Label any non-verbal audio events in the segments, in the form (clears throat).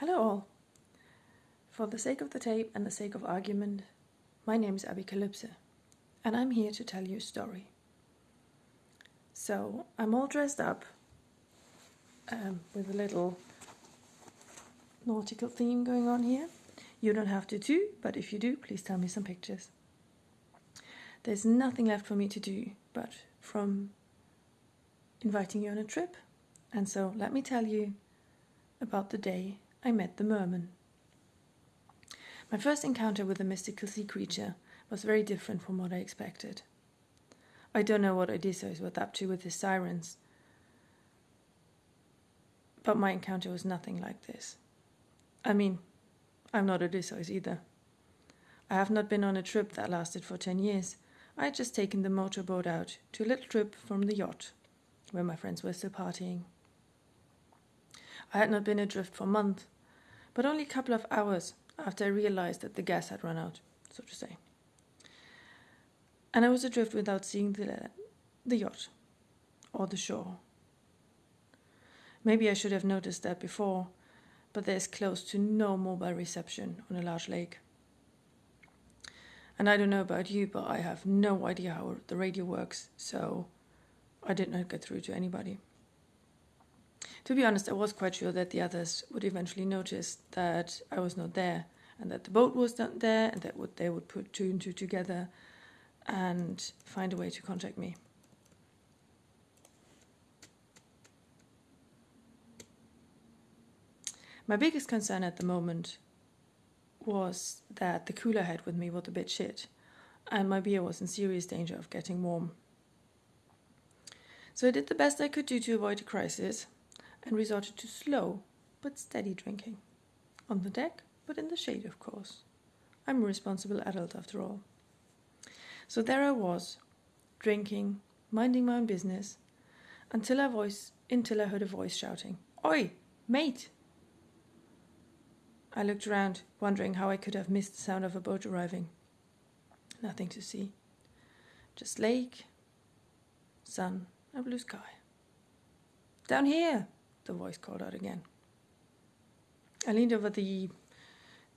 Hello, all. For the sake of the tape and the sake of argument, my name is Abicalypse, and I'm here to tell you a story. So, I'm all dressed up um, with a little nautical theme going on here. You don't have to too, but if you do, please tell me some pictures. There's nothing left for me to do but from inviting you on a trip, and so let me tell you about the day I met the merman. My first encounter with a mystical sea creature was very different from what I expected. I don't know what Odysseus was up to with his sirens, but my encounter was nothing like this. I mean, I'm not Odysseus either. I have not been on a trip that lasted for ten years. I had just taken the motorboat out to a little trip from the yacht, where my friends were still partying. I had not been adrift for months, but only a couple of hours after I realized that the gas had run out, so to say. And I was adrift without seeing the, the yacht or the shore. Maybe I should have noticed that before, but there's close to no mobile reception on a large lake. And I don't know about you, but I have no idea how the radio works, so I did not get through to anybody. To be honest, I was quite sure that the others would eventually notice that I was not there and that the boat was not there and that would, they would put two and two together and find a way to contact me. My biggest concern at the moment was that the cooler I had with me was a bit shit, and my beer was in serious danger of getting warm. So I did the best I could do to avoid a crisis and resorted to slow but steady drinking. On the deck, but in the shade, of course. I'm a responsible adult after all. So there I was, drinking, minding my own business, until I voice until I heard a voice shouting, Oi, mate! I looked around, wondering how I could have missed the sound of a boat arriving. Nothing to see. Just lake, sun, and blue sky. Down here, the voice called out again. I leaned over the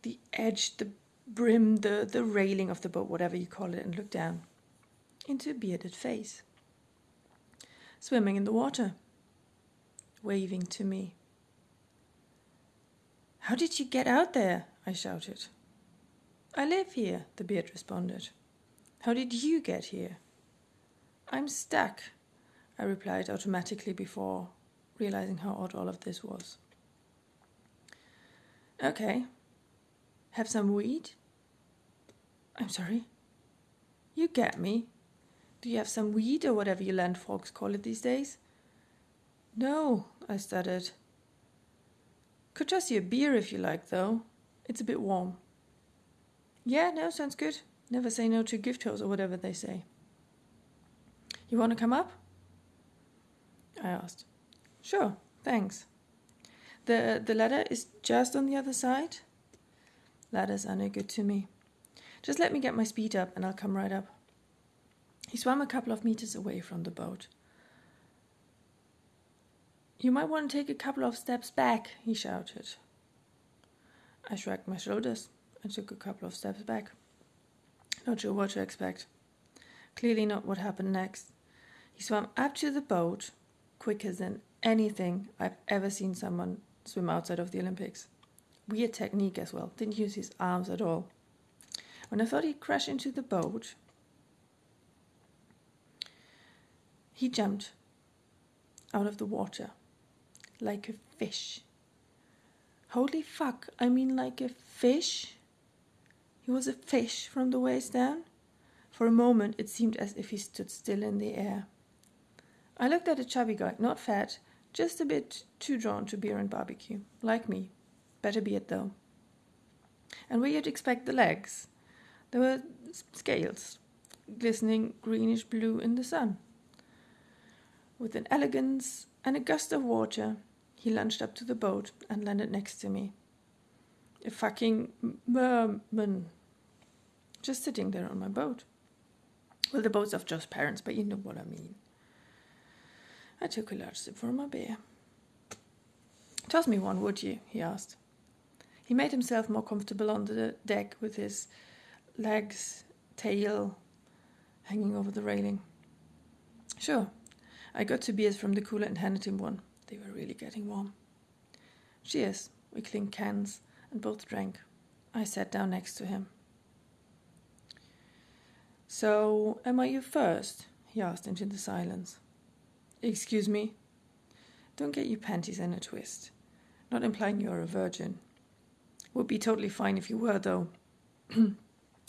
the edge, the brim, the, the railing of the boat, whatever you call it, and looked down into a bearded face, swimming in the water, waving to me. How did you get out there? I shouted. I live here, the beard responded. How did you get here? I'm stuck, I replied automatically before realizing how odd all of this was. Okay. Have some weed? I'm sorry? You get me. Do you have some weed or whatever you land folks call it these days? No, I stuttered. Could toss you a beer if you like, though. It's a bit warm. Yeah, no, sounds good. Never say no to gift or whatever they say. You want to come up? I asked. Sure, thanks. The, the ladder is just on the other side? Ladders are no good to me. Just let me get my speed up and I'll come right up. He swam a couple of meters away from the boat. You might want to take a couple of steps back, he shouted. I shrugged my shoulders and took a couple of steps back. Not sure what to expect. Clearly not what happened next. He swam up to the boat quicker than anything I've ever seen someone swim outside of the Olympics. Weird technique as well, didn't use his arms at all. When I thought he'd crash into the boat, he jumped out of the water like a fish. Holy fuck, I mean like a fish? He was a fish from the waist down. For a moment, it seemed as if he stood still in the air. I looked at a chubby guy, not fat, just a bit too drawn to beer and barbecue, like me. Better beard, though. And where you'd expect the legs, there were scales, glistening greenish blue in the sun. With an elegance and a gust of water, he lunged up to the boat and landed next to me. A fucking merman. Just sitting there on my boat. Well, the boat's of Joe's parents, but you know what I mean. I took a large sip from my beer. Toss me one, would you? he asked. He made himself more comfortable on the deck with his legs, tail hanging over the railing. Sure, I got two beers from the cooler and handed him one. They were really getting warm. Cheers. We clinked cans and both drank. I sat down next to him. So, am I you first? he asked into the silence. Excuse me? Don't get your panties in a twist. Not implying you're a virgin. Would be totally fine if you were, though. (clears throat)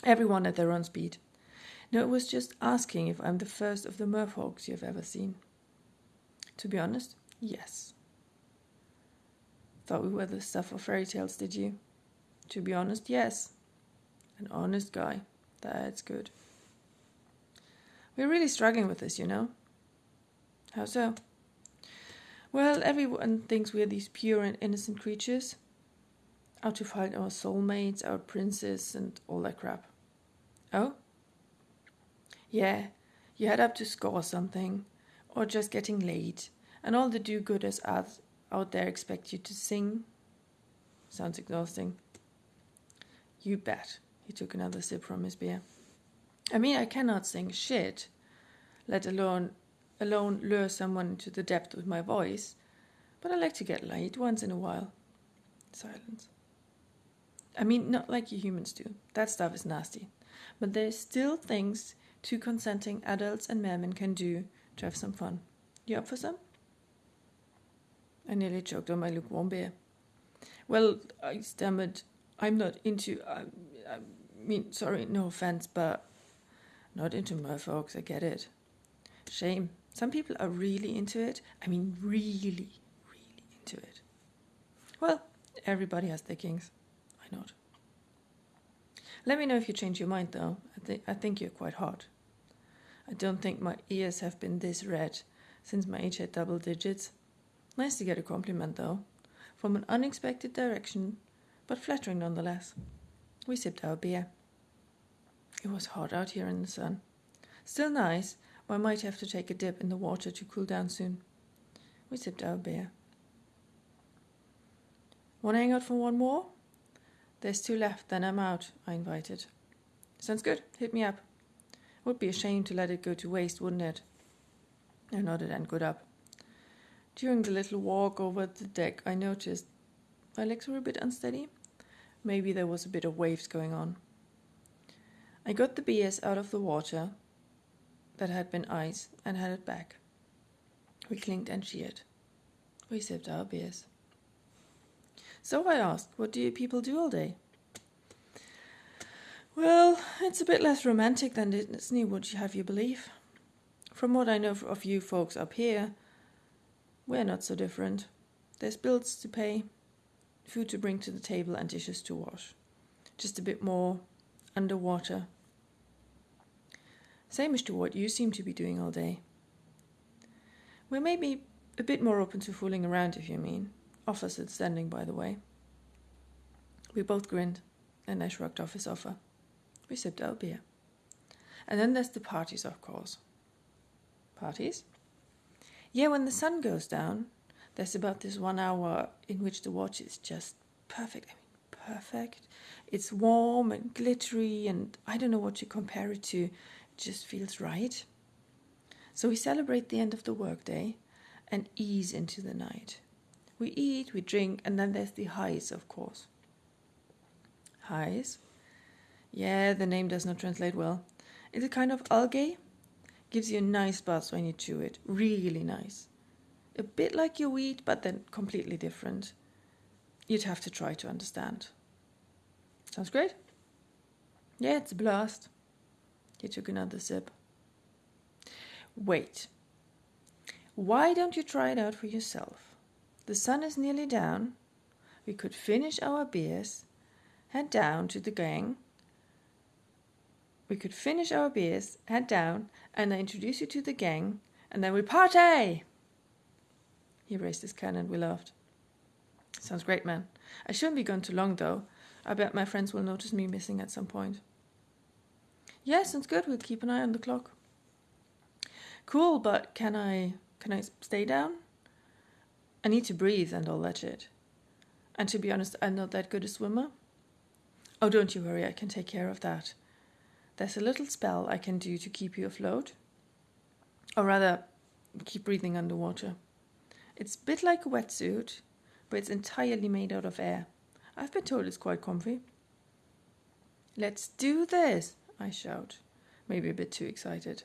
Everyone at their own speed. No, it was just asking if I'm the first of the merfolks you've ever seen. To be honest, yes. Thought we were the stuff of fairy tales, did you? To be honest, yes. An honest guy. That's good. We're really struggling with this, you know. How so? Well, everyone thinks we're these pure and innocent creatures, out to find our soulmates, our princes, and all that crap. Oh? Yeah, you head up to score something, or just getting late, and all the do gooders out there expect you to sing. Sounds exhausting. You bet. He took another sip from his beer. I mean, I cannot sing shit, let alone alone lure someone into the depth with my voice, but I like to get laid once in a while. Silence. I mean, not like you humans do. That stuff is nasty. But there's still things two consenting adults and mermen can do to have some fun. You up for some? I nearly choked on my lukewarm beer. Well, I stammered, I'm not into. I, I mean, sorry, no offense, but not into merfolks, I get it. Shame. Some people are really into it. I mean, really, really into it. Well, everybody has their kings. I not? Let me know if you change your mind, though. I, th- I think you're quite hot. I don't think my ears have been this red since my age had double digits. Nice to get a compliment, though, from an unexpected direction, but flattering nonetheless. We sipped our beer. It was hot out here in the sun. Still nice, but I might have to take a dip in the water to cool down soon. We sipped our beer. Want to hang out for one more? There's two left, then I'm out, I invited. Sounds good, hit me up. Would be a shame to let it go to waste, wouldn't it? I nodded and got up. During the little walk over the deck, I noticed my legs were a bit unsteady. Maybe there was a bit of waves going on. I got the beers out of the water that had been ice and had it back. We clinked and cheered. We sipped our beers. So I asked, What do you people do all day? Well, it's a bit less romantic than Disney, would you have you believe? From what I know of you folks up here, we're not so different. There's bills to pay, food to bring to the table, and dishes to wash. Just a bit more underwater. Same as to what you seem to be doing all day. We're maybe a bit more open to fooling around, if you mean. Opposite standing, by the way. We both grinned, and I shrugged off his offer. We sipped our beer. And then there's the parties, of course. Parties? Yeah, when the sun goes down, there's about this one hour in which the watch is just perfect. I mean, perfect. It's warm and glittery, and I don't know what to compare it to. Just feels right. So we celebrate the end of the workday and ease into the night. We eat, we drink, and then there's the highs, of course. Highs? Yeah, the name does not translate well. It's a kind of algae. Gives you a nice buzz when you chew it. Really nice. A bit like your weed, but then completely different. You'd have to try to understand. Sounds great? Yeah, it's a blast. He took another sip. Wait. Why don't you try it out for yourself? The sun is nearly down. We could finish our beers, head down to the gang. We could finish our beers, head down, and I introduce you to the gang, and then we party! He raised his can and we laughed. Sounds great, man. I shouldn't be gone too long, though. I bet my friends will notice me missing at some point. Yeah, sounds good. We'll keep an eye on the clock. Cool, but can I can I stay down? I need to breathe and all that shit. And to be honest, I'm not that good a swimmer. Oh, don't you worry, I can take care of that. There's a little spell I can do to keep you afloat. Or rather, keep breathing underwater. It's a bit like a wetsuit, but it's entirely made out of air. I've been told it's quite comfy. Let's do this, I shout, maybe a bit too excited.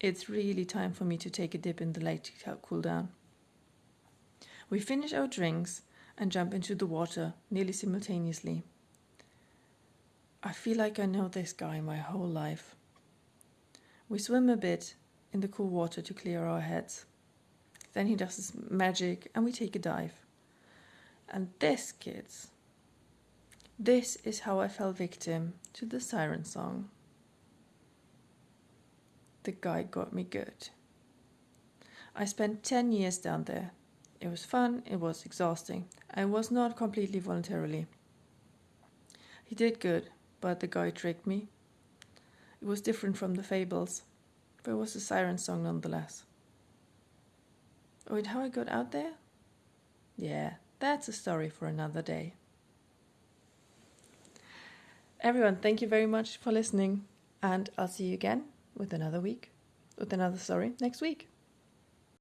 It's really time for me to take a dip in the lake to cool down. We finish our drinks and jump into the water nearly simultaneously. I feel like I know this guy my whole life. We swim a bit in the cool water to clear our heads. Then he does his magic and we take a dive. And this, kids, this is how I fell victim to the siren song. The guy got me good. I spent 10 years down there. It was fun, it was exhausting. I was not completely voluntarily. He did good, but the guy tricked me. It was different from the fables, but it was a siren song nonetheless. Oh, and how I got out there? Yeah, that's a story for another day. Everyone, thank you very much for listening, and I'll see you again with another week, with another story next week.